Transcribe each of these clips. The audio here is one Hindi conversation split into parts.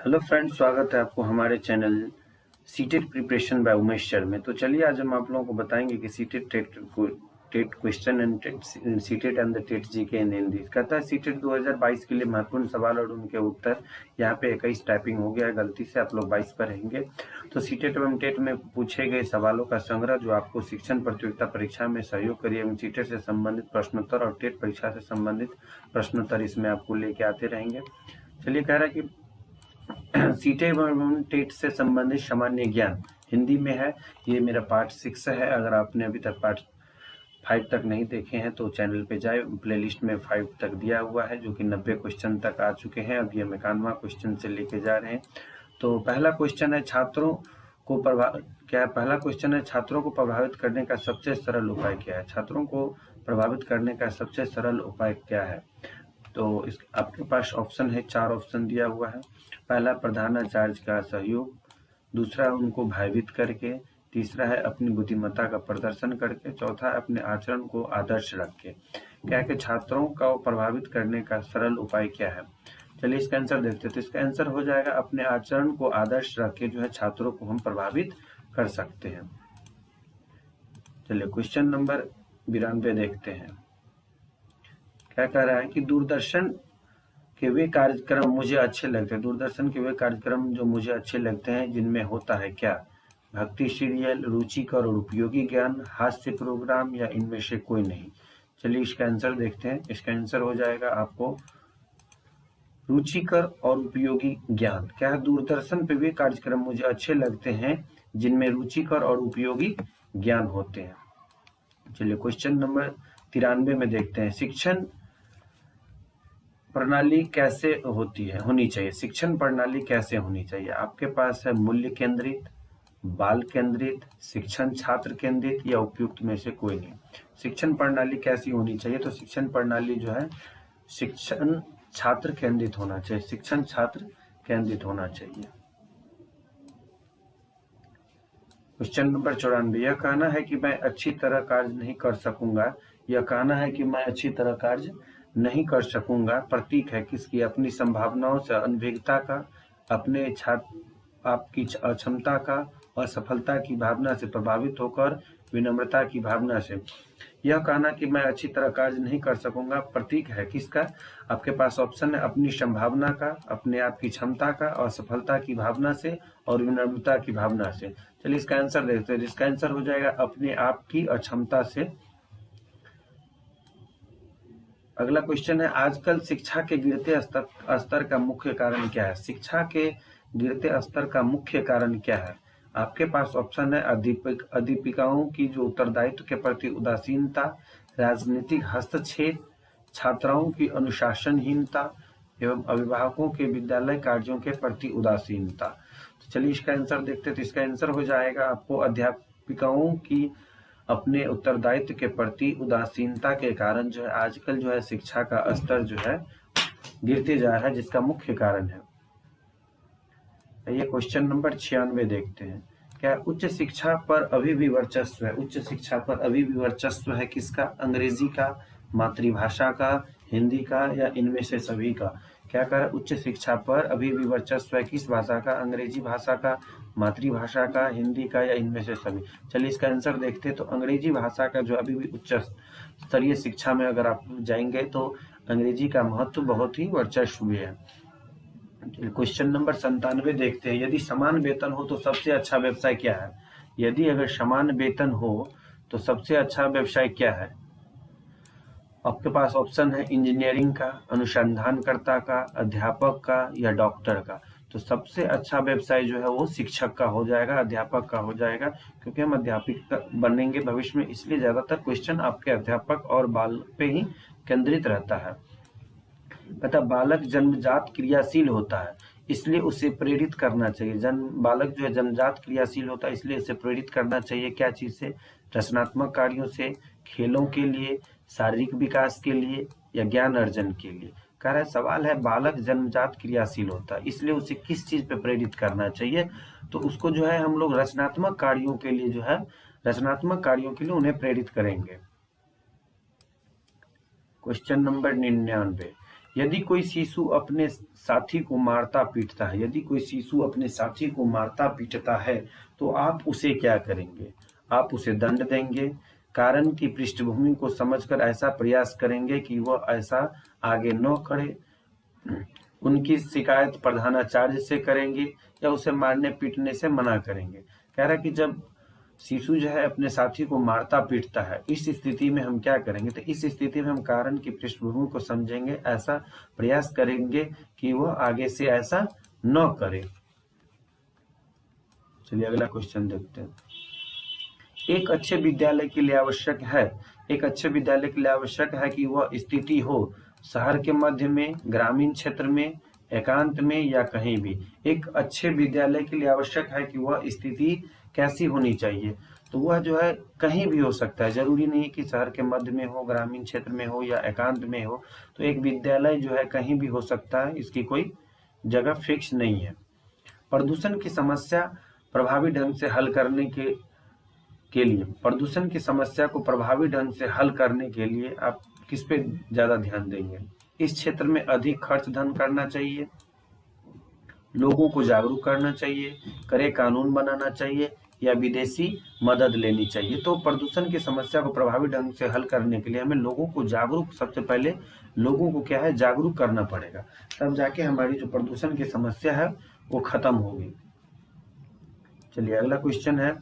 हेलो फ्रेंड्स स्वागत है आपको हमारे channel CTET preparation by Umesh sir में। तो चलिए आज हम आप लोगों को बताएँगे कि CTET TET TET question and CTET and the TET G K in Hindi कहता है सीटेट 2022 के लिए महत्वपूर्ण सवाल और उनके उत्तर। यहाँ पे इक्कीस टाइपिंग हो गया है गलती से आप लोग 22 पर रहेंगे। तो सीटेट एवं टेट में पूछे गए सवालों का संग्रह जो आपको शिक्षण प्रतियोगिता परीक्षा में सहयोग करिए एवं सीटेट से संबंधित प्रश्नोत्तर और टेट परीक्षा से संबंधित प्रश्नोत्तर इसमें आपको लेके आते रहेंगे। चलिए कह रहा है कि सीटे एवं टेट से संबंधित सामान्य ज्ञान। हिंदी में है, ये मेरा पार्ट सिक्स है। अगर आपने अभी तक पार्ट फाइव तक नहीं देखे हैं तो चैनल पे जाए। प्लेलिस्ट में फाइव तक दिया हुआ है, जो कि नब्बे क्वेश्चन तक आ चुके हैं। अब ये इक्यानवा क्वेश्चन से लेके जा रहे हैं। तो पहला क्वेश्चन है, छात्रों को प्रभाव क्या पहला क्वेश्चन है, छात्रों को प्रभावित करने का सबसे सरल उपाय क्या है? छात्रों को प्रभावित करने का सबसे सरल उपाय क्या है? तो इस, आपके पास ऑप्शन है, चार ऑप्शन दिया हुआ है। पहला प्रधानाचार्य का सहयोग। दूसरा, उनको भयभीत करके। तीसरा है, अपनी बुद्धिमत्ता का प्रदर्शन करके। चौथा है अपने आचरण को आदर्श रख। के क्या के छात्रों को प्रभावित करने का सरल उपाय क्या है? चलिए, इसका आंसर देखते हैं। तो इसका आंसर हो जाएगा, अपने आचरण को आदर्श रख के जो है छात्रों को हम प्रभावित कर सकते हैं। चलिए क्वेश्चन नंबर बिरानवे देखते हैं। क्या कह रहा है कि दूरदर्शन के वे कार्यक्रम मुझे अच्छे लगते हैं। दूरदर्शन के वे कार्यक्रम जो मुझे अच्छे लगते हैं, जिनमें होता है क्या? भक्ति सीरियल, रुचिकर और उपयोगी ज्ञान, हास्य प्रोग्राम या इनमें से कोई नहीं। चलिए इसका आंसर देखते हैं। इसका आंसर हो जाएगा आपको, रुचिकर और उपयोगी ज्ञान। क्या है दूरदर्शन पे वे कार्यक्रम मुझे अच्छे लगते हैं, जिनमें रुचिकर और उपयोगी ज्ञान होते हैं? चलिए क्वेश्चन नंबर तिरानवे में देखते हैं। शिक्षण प्रणाली कैसे होती है, होनी चाहिए? शिक्षण प्रणाली कैसे होनी चाहिए? आपके पास है मूल्य केंद्रित, बाल केंद्रित, शिक्षण छात्र केंद्रित या उपयुक्त में से कोई नहीं। शिक्षण प्रणाली कैसी होनी चाहिए? तो शिक्षण प्रणाली जो है, शिक्षण छात्र केंद्रित होना चाहिए। शिक्षण छात्र केंद्रित होना चाहिए। क्वेश्चन नंबर चौरानवे। यह कहना है कि मैं अच्छी तरह कार्य नहीं कर सकूँगा। यह कहना है कि मैं अच्छी तरह कार्य नहीं कर सकूँगा। प्रतीक है किसकी? अपनी संभावनाओं से अनभिज्ञता का, अपने आपकी अक्षमता का, असफलता की भावना से प्रभावित होकर, विनम्रता की भावना से। यह कहना कि मैं अच्छी तरह कार्य नहीं कर सकूँगा। प्रतीक है किसका? आपके पास ऑप्शन है अपनी संभावना का, अपने आप की क्षमता का, असफलता की भावना से और विनम्रता की भावना से। चलिए इसका आंसर देखते हैं। इसका आंसर हो जाएगा अपने आप की अक्षमता से। अगला क्वेश्चन है, आजकल शिक्षा के गिरते स्तर स्तर का मुख्य कारण क्या है? शिक्षा के गिरते स्तर का मुख्य कारण क्या है? आपके पास ऑप्शन है, अध्यापक, अध्यापिकाओं की जो उत्तरदायित्व के प्रति उदासीनता, राजनीतिक हस्तक्षेप, छात्राओं की अनुशासनहीनता एवं अभिभावकों के विद्यालय कार्यों के प्रति उदासीनता। तो चलिए इसका आंसर देखते तो इसका आंसर हो जाएगा आपको अध्यापिकाओं की अपने उत्तरदायित्व के प्रति उदासीनता के कारण जो है, आजकल जो है, शिक्षा का स्तर जो है, गिरते जा रहा है, जिसका मुख्य कारण है। ये क्वेश्चन नंबर छियानवे देखते हैं। क्या उच्च शिक्षा पर अभी भी वर्चस्व है? उच्च शिक्षा पर अभी भी वर्चस्व है किसका? अंग्रेज़ी का, मातृभाषा का, हिंदी का या इनमें से सभी का? क्या कर उच्च शिक्षा पर अभी भी वर्चस्व है किस भाषा का? अंग्रेज़ी भाषा का मातृभाषा का, हिंदी का या इनमें से सभी। चलिए इसका आंसर देखते हैं। तो अंग्रेज़ी भाषा का जो अभी भी उच्च स्तरीय शिक्षा में अगर आप जाएँगे तो अंग्रेज़ी का महत्व बहुत ही वर्चस्व है। क्वेश्चन नंबर संतानवे देखते हैं। यदि समान वेतन हो तो सबसे अच्छा व्यवसाय क्या है? यदि अगर समान वेतन हो तो सबसे अच्छा व्यवसाय क्या है? आपके पास ऑप्शन है इंजीनियरिंग का, अनुसंधानकर्ता का, अध्यापक का या डॉक्टर का। तो सबसे अच्छा व्यवसाय जो है वो शिक्षक का हो जाएगा, अध्यापक का हो जाएगा, क्योंकि हम अध्यापक बनेंगे भविष्य में, इसलिए ज़्यादातर क्वेश्चन आपके अध्यापक और बाल पे ही केंद्रित रहता है। पता बालक जन्मजात क्रियाशील होता है, इसलिए उसे प्रेरित करना चाहिए। जन्म बालक जो है जन्मजात क्रियाशील होता है, इसलिए उसे प्रेरित करना चाहिए क्या चीज़ से? रचनात्मक कार्यों से, खेलों के लिए, शारीरिक विकास के लिए या ज्ञान अर्जन के लिए। कह रहा है, सवाल है, बालक जन्मजात क्रियाशील होता है, इसलिए उसे किस चीज़ पे प्रेरित करना चाहिए? तो उसको जो है, हम लोग रचनात्मक कार्यों के लिए जो है, रचनात्मक कार्यों के लिए उन्हें प्रेरित करेंगे। क्वेश्चन नंबर निन्यानवे। यदि कोई शिशु अपने साथी को मारता पीटता है, यदि कोई शिशु अपने साथी को मारता पीटता है तो आप उसे क्या करेंगे? आप उसे दंड देंगे कारण की पृष्ठभूमि को समझकर ऐसा प्रयास करेंगे कि वह ऐसा आगे न करे। उनकी शिकायत प्रधानाचार्य से करेंगे या उसे मारने पीटने से मना करेंगे। कह रहा कि जब शिशु जो है अपने साथी को मारता पीटता है, इस स्थिति में हम क्या करेंगे? तो इस स्थिति में हम कारण की पृष्ठभूमि को समझेंगे, ऐसा प्रयास करेंगे कि वह आगे से ऐसा न करे। चलिए अगला क्वेश्चन देखते हैं। एक अच्छे विद्यालय के लिए आवश्यक है। एक अच्छे विद्यालय के लिए आवश्यक है कि वह स्थिति हो। शहर के मध्य में, ग्रामीण क्षेत्र में, एकांत में या कहीं भी। एक अच्छे विद्यालय के लिए आवश्यक है कि वह स्थिति कैसी होनी चाहिए। तो वह जो है, कहीं भी हो सकता है। ज़रूरी नहीं कि शहर के मध्य में हो, ग्रामीण क्षेत्र में हो या एकांत में हो। तो एक विद्यालय जो है, कहीं भी हो सकता है। इसकी कोई जगह फिक्स नहीं है। प्रदूषण की समस्या प्रभावी ढंग से हल करने के के लिए, प्रदूषण की समस्या को प्रभावी ढंग से हल करने के लिए आप किस पे ज़्यादा ध्यान देंगे? इस क्षेत्र में अधिक खर्च धन करना चाहिए, लोगों को जागरूक करना चाहिए करे कानून बनाना चाहिए या विदेशी मदद लेनी चाहिए। तो प्रदूषण की समस्या को प्रभावी ढंग से हल करने के लिए हमें लोगों को जागरूक, सबसे पहले लोगों को क्या है? जागरूक करना पड़ेगा, तब जाके हमारी जो प्रदूषण की समस्या है, वो खत्म होगी। चलिए, अगला क्वेश्चन है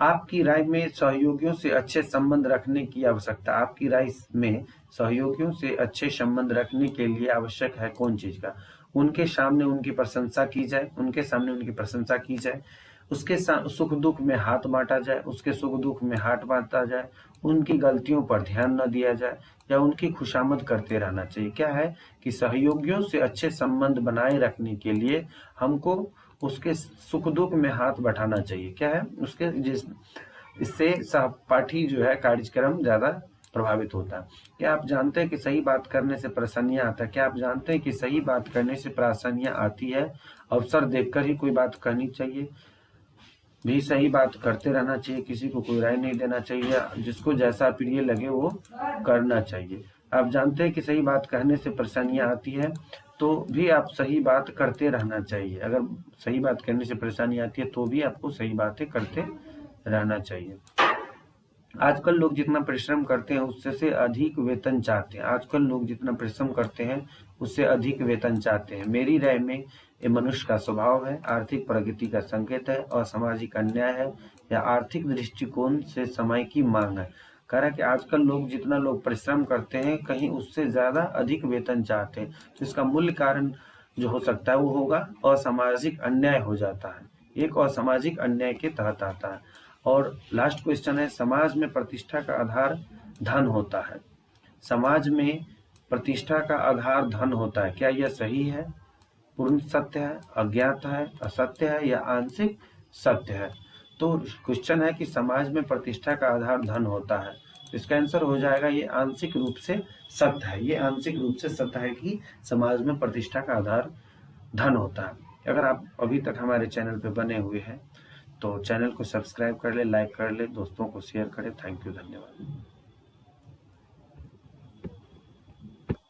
आपकी राय में सहयोगियों से अच्छे संबंध रखने की आवश्यकता। आपकी राय में सहयोगियों से अच्छे संबंध रखने के लिए आवश्यक है कौन चीज़ का? उनके सामने उनकी प्रशंसा की जाए, उनके सामने उनकी प्रशंसा की जाए। उसके सुख दुख में हाथ बांटा जाए, उसके सुख दुख में हाथ बांटा जाए, उनकी गलतियों पर ध्यान न दिया जाए या उनकी खुशामद करते रहना चाहिए। क्या है कि सहयोगियों से अच्छे संबंध बनाए रखने के लिए हमको उसके सुख दुख में हाथ बैठाना चाहिए। क्या है? उसके जिस, इससे सहपाठी जो है कार्यक्रम ज़्यादा प्रभावित होता है। क्या आप जानते हैं कि सही बात करने से परेशानियाँ आता है? क्या आप जानते हैं कि सही बात करने से परेशानियाँ आती है? अवसर देखकर ही कोई बात करनी चाहिए। भी सही बात करते रहना चाहिए, किसी को कोई राय नहीं देना चाहिए, जिसको जैसा प्रिय लगे वो करना चाहिए। आप जानते हैं कि सही बात कहने से परेशानियाँ आती है। तो भी आप सही बात करते रहना चाहिए। अगर सही बात करने से परेशानी आती है तो भी आपको सही बातें करते रहना चाहिए। आजकल लोग जितना परिश्रम करते हैं, उससे से अधिक वेतन चाहते हैं। आजकल लोग जितना परिश्रम करते हैं, उससे अधिक वेतन चाहते हैं। मेरी राय में ये मनुष्य का स्वभाव है, आर्थिक प्रगति का संकेत है, और सामाजिक अन्याय है, या आर्थिक दृष्टिकोण से समय की मांग है। कह रहा है कि आजकल लोग जितना लोग परिश्रम करते हैं, कहीं उससे ज़्यादा अधिक वेतन चाहते हैं। तो इसका मूल्य कारण जो हो सकता है वो होगा, असामाजिक अन्याय हो जाता है। एक असामाजिक अन्याय के तहत आता है। और लास्ट क्वेश्चन है, समाज में प्रतिष्ठा का आधार धन होता है। समाज में प्रतिष्ठा का आधार धन होता है। क्या यह सही है? पूर्ण सत्य है, अज्ञात है, असत्य है या आंशिक सत्य है? तो क्वेश्चन है कि समाज में प्रतिष्ठा का आधार धन होता है। इसका आंसर हो जाएगा, ये आंशिक रूप से सत्य है। ये आंशिक रूप से सत्य है कि समाज में प्रतिष्ठा का आधार धन होता है। अगर आप अभी तक हमारे चैनल पर बने हुए हैं तो चैनल को सब्सक्राइब कर ले लाइक कर ले, दोस्तों को शेयर करें। थैंक यू धन्यवाद।